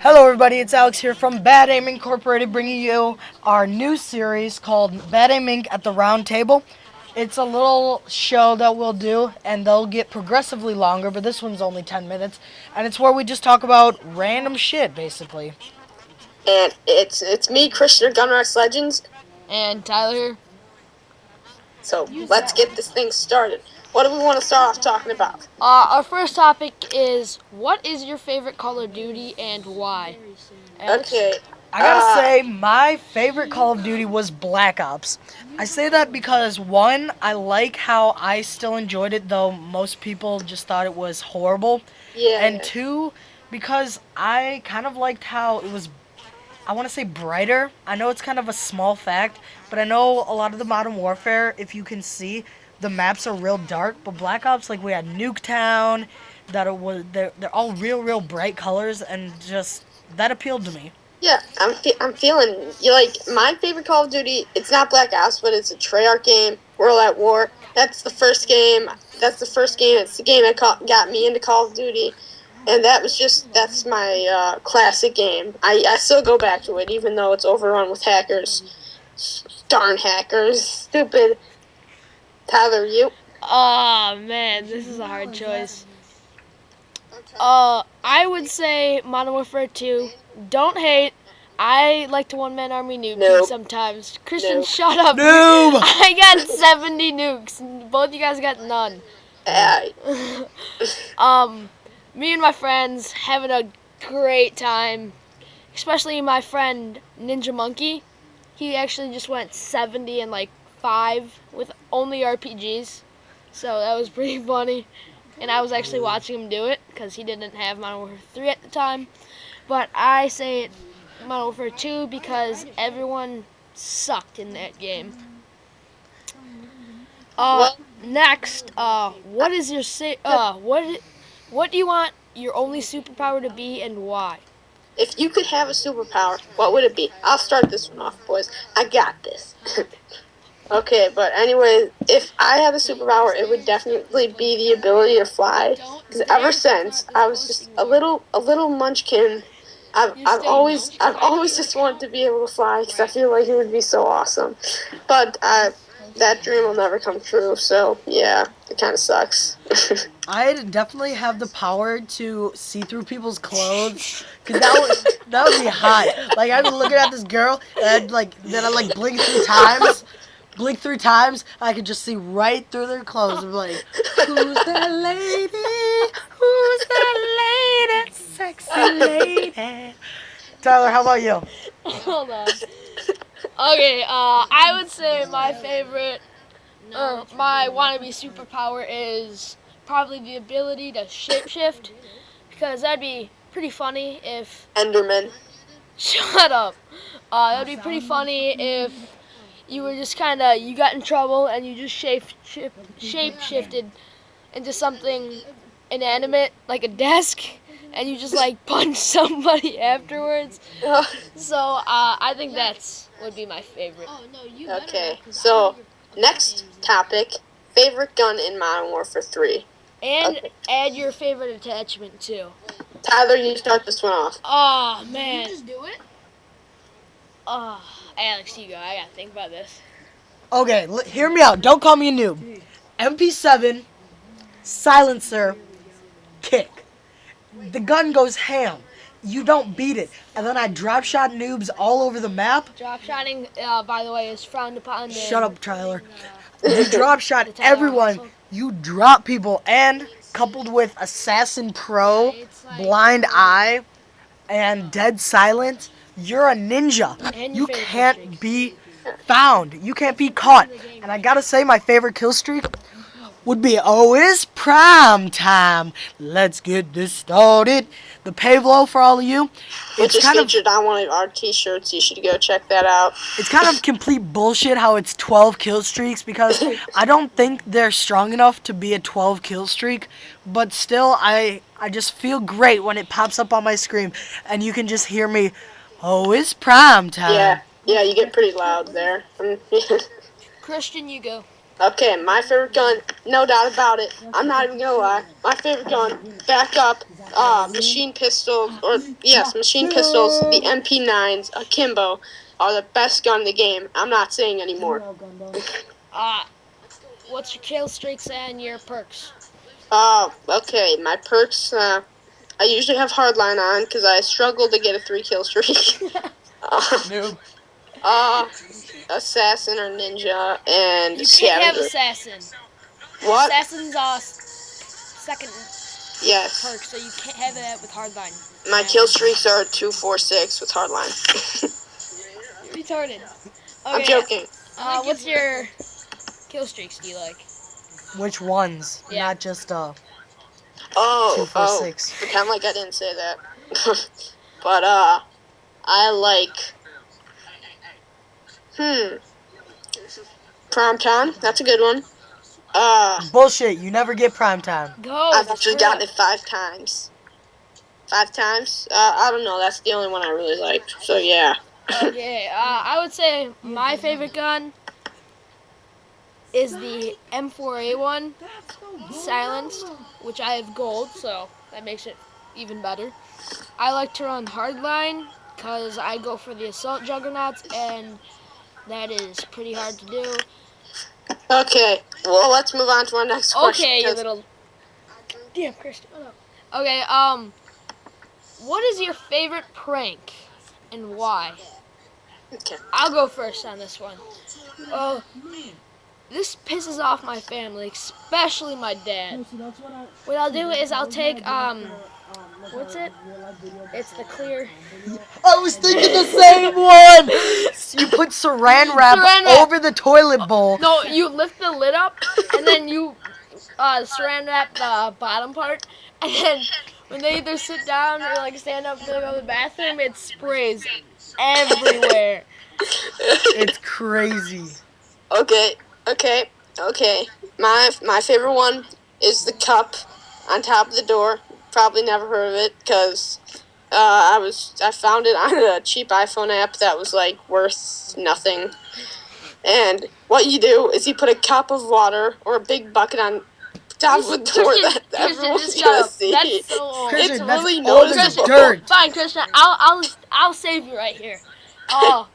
Hello, everybody. It's Alex here from Bad Aim Incorporated, bringing you our new series called Bad Aim Inc. at the Round Table. It's a little show that we'll do, and they'll get progressively longer, but this one's only 10 minutes. And it's where we just talk about random shit, basically. And it's it's me, Christian of Gunrocks Legends. And Tyler. So let's get this thing started. What do we want to start off talking about? Uh, our first topic is what is your favorite Call of Duty and why? Alex? Okay. I gotta Uh, say, my favorite Call of Duty was Black Ops. I say that because, one, I like how I still enjoyed it, though most people just thought it was horrible. Yeah. And two, because I kind of liked how it was, I want to say brighter. I know it's kind of a small fact, but I know a lot of the Modern Warfare, if you can see, the maps are real dark. But Black Ops, like we had Nuketown, that it was they're, they're all real, real bright colors, and just that appealed to me. yeah, I'm fe- I'm feeling you like my favorite Call of Duty. It's not Black Ops, but it's a Treyarch game. World at War. That's the first game. That's the first game. It's the game that got me into Call of Duty. And that was just that's my uh, classic game. I, I still go back to it, even though it's overrun with hackers. Darn hackers, stupid. Tyler, you. Oh man, this is a hard choice. Uh, I would say Modern Warfare 2. Don't hate. I like to one man army nuke Nope. sometimes. Christian, Nope. shut up. Noob! I got 70 nukes. Both you guys got none. Uh, Um, me and my friends having a great time. Especially my friend Ninja Monkey. He actually just went 70 and like 5 with only RPGs. So that was pretty funny. And I was actually watching him do it because he didn't have Modern Warfare 3 at the time. But I say it Modern Warfare 2 because everyone sucked in that game. Uh, next, uh, what is your say? Uh, what, what do you want your only superpower to be and why? if you could have a superpower, what would it be? I'll start this one off, boys. I got this. okay, but anyway, if I had a superpower, it would definitely be the ability to fly. Because ever since I was just a little, a little munchkin, I've, I've always, I've always just wanted to be able to fly because I feel like it would be so awesome. But uh, that dream will never come true. So yeah, it kind of sucks. I'd definitely have the power to see through people's clothes, cause that would that would be hot. Like I'd be looking at this girl, and I'd like then I'd like blink three times, blink three times. I could just see right through their clothes. and be like, who's that lady? Who's that lady? Sexy lady. Tyler, how about you? Hold on. Okay, uh, I would say my favorite, or my wannabe superpower is probably the ability to shapeshift, because that'd be pretty funny if. Enderman. Shut up. Uh, that'd be pretty funny if you were just kind of you got in trouble and you just shape shift, shape shifted into something inanimate like a desk, and you just like punch somebody afterwards. So uh, I think that's would be my favorite. okay, so next topic: favorite gun in Modern Warfare 3. And Okay. add your favorite attachment too. Tyler, you start this one off. Oh man. You just do it. Oh, Alex, you go. I gotta think about this. Okay, l- hear me out. Don't call me a noob. MP7, silencer, kick. The gun goes ham. You don't beat it. And then I drop shot noobs all over the map. Drop shotting, uh, by the way, is frowned upon. Shut up, Tyler. You drop shot everyone. You drop people. And coupled with Assassin Pro, Blind Eye, and Dead Silent, you're a ninja. You can't be found. You can't be caught. And I gotta say, my favorite kill streak would be Oh, it's prime time. Let's get this started. The Pave Low for all of you. Which It's is kind of featured on one of our t-shirts. You should go check that out. it's kind of complete bullshit how it's 12 kill streaks because I don't think they're strong enough to be a 12 kill streak, but still I I just feel great when it pops up on my screen and you can just hear me, "Oh, it's prime time." Yeah, yeah, you get pretty loud there. Christian, you go. Okay, my favorite gun, no doubt about it. I'm not even gonna lie. My favorite gun, back up, uh, machine pistols, or yes, machine pistols, the MP9s, akimbo, are the best gun in the game. I'm not saying anymore. Uh, what's your kill streaks and your perks? Uh, okay, my perks, uh, I usually have hardline on because I struggle to get a three kill streak. uh, Noob. Uh, assassin or ninja and You can't have assassin. What? Assassin's uh second Yes. perk, so you can't have that with hardline. My kill streaks are two, four, six with hardline. Retarded. I'm Okay, joking. Uh, what's your kill streaks? Do you like? Which ones? Yeah. Not just uh Oh, two, four, oh, six. pretend like I didn't say that. but uh, I like. Hmm. Prime time. That's a good one. Uh, Bullshit. You never get prime time. Go. I've actually screw gotten it. it five times. Five times? Uh, I don't know. That's the only one I really liked. So yeah. Okay, uh, I would say my favorite gun is the M4A1 silenced, which I have gold, so that makes it even better. I like to run hardline because I go for the assault juggernauts, and that is pretty hard to do. Okay. Well, let's move on to our next question. Okay, you little. Damn, Christian. Okay, um, what is your favorite prank and why? Okay. I'll go first on this one. Oh, this pisses off my family, especially my dad. What I'll do is I'll take um, what's it? It's the clear. I was thinking the same one. You put saran wrap Saran wrap. over the toilet bowl. No, you lift the lid up, and then you uh, saran wrap the bottom part, and then when they either sit down or like stand up to go to the bathroom, it sprays everywhere. It's crazy. Okay, okay, okay. My my favorite one is the cup on top of the door. Probably never heard of it because uh, I was I found it on a cheap iPhone app that was like worth nothing. And what you do is you put a cup of water or a big bucket on top of the door Christian, that everyone's just gonna shut up. see. That's so old. Christian, It's that's really old as noticeable. dirt. Fine, Christian. I'll I'll I'll save you right here. Oh,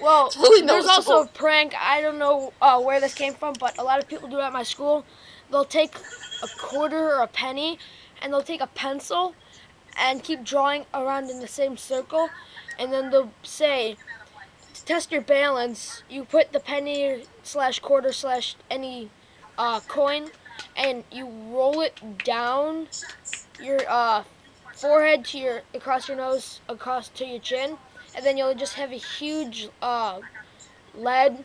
well, really there's also a prank. I don't know uh, where this came from, but a lot of people do it at my school. They'll take a quarter or a penny, and they'll take a pencil, and keep drawing around in the same circle, and then they'll say, to test your balance, you put the penny slash quarter slash any uh, coin, and you roll it down your uh, forehead to your across your nose, across to your chin, and then you'll just have a huge uh, lead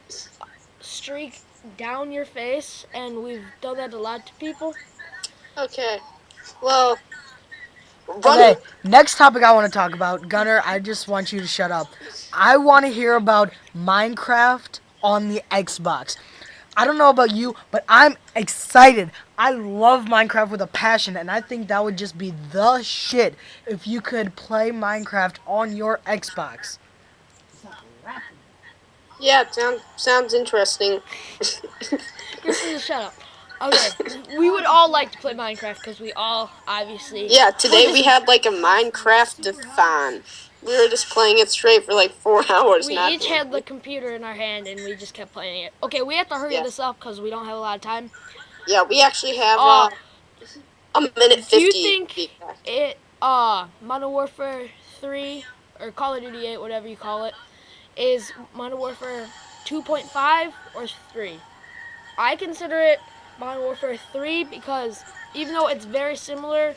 streak down your face, and we've done that a lot to people. Okay. Well. Okay, next topic I want to talk about. Gunner, I just want you to shut up. I want to hear about Minecraft on the Xbox. I don't know about you, but I'm excited. I love Minecraft with a passion, and I think that would just be the shit if you could play Minecraft on your Xbox. Yeah, sounds sounds interesting. Shut up. Okay, we would all like to play Minecraft because we all obviously. Yeah, today we had like a Minecraft-a-thon. We were just playing it straight for like four hours. We each had the computer in our hand and we just kept playing it. Okay, we have to hurry Yeah. this up because we don't have a lot of time. Yeah, we actually have Uh, uh, a minute fifty. do you think- to be exact. it uh Modern Warfare 3 or Call of Duty 8, whatever you call it, is Modern Warfare 2.5 or 3. I consider it Modern Warfare 3 because even though it's very similar,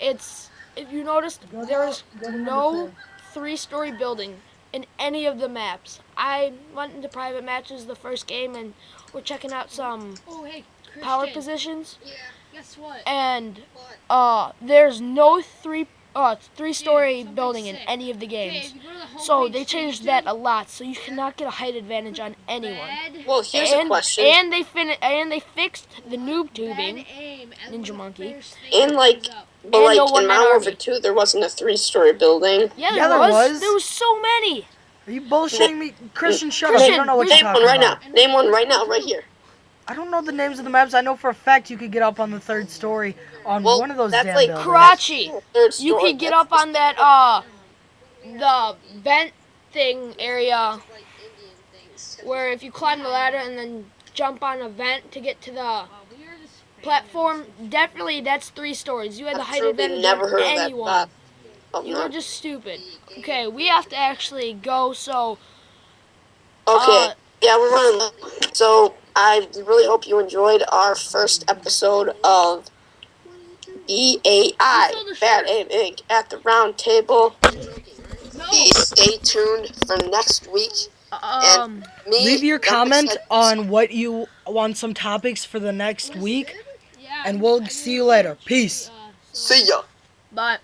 it's if you noticed there's no three-story building in any of the maps. I went into private matches the first game and we're checking out some Oh, hey, power positions Yeah, guess what? and uh there's no three uh three story something building in any of the games. if you go to the So they changed that a lot, so you cannot get a height advantage on anyone. Red, Well, here's and, a question. and they fin- and they fixed the noob tubing. aim, Ninja Monkey. first thing And, like, but and like in one-man Modern Warfare. Two, there wasn't a three-story building. Yeah, there, Yeah, there was. was. There was so many. Are you bullshitting me? Christian, shut up. Christian, You don't know what Name you're one right about. now. Name one right now, right here. I don't know the names of the maps. I know for a fact you could get up on the third story on Well, one of those that's damn like buildings. Karachi. Third You could get up on that uh the vent thing area where if you climb the ladder and then jump on a vent to get to the platform, definitely that's three stories. You had the I've height truly advantage never of heard of that anyone. map. You're just stupid. Okay, we have to actually go. So Okay. uh, yeah, we're running. So I really hope you enjoyed our first episode of BAI, Bad Aim Inc. at the round table. Please stay tuned for next week. um, Me, Leave your comment said, on what you want some topics for the next week, Yeah. and we'll see you later. Peace. Uh, See ya. but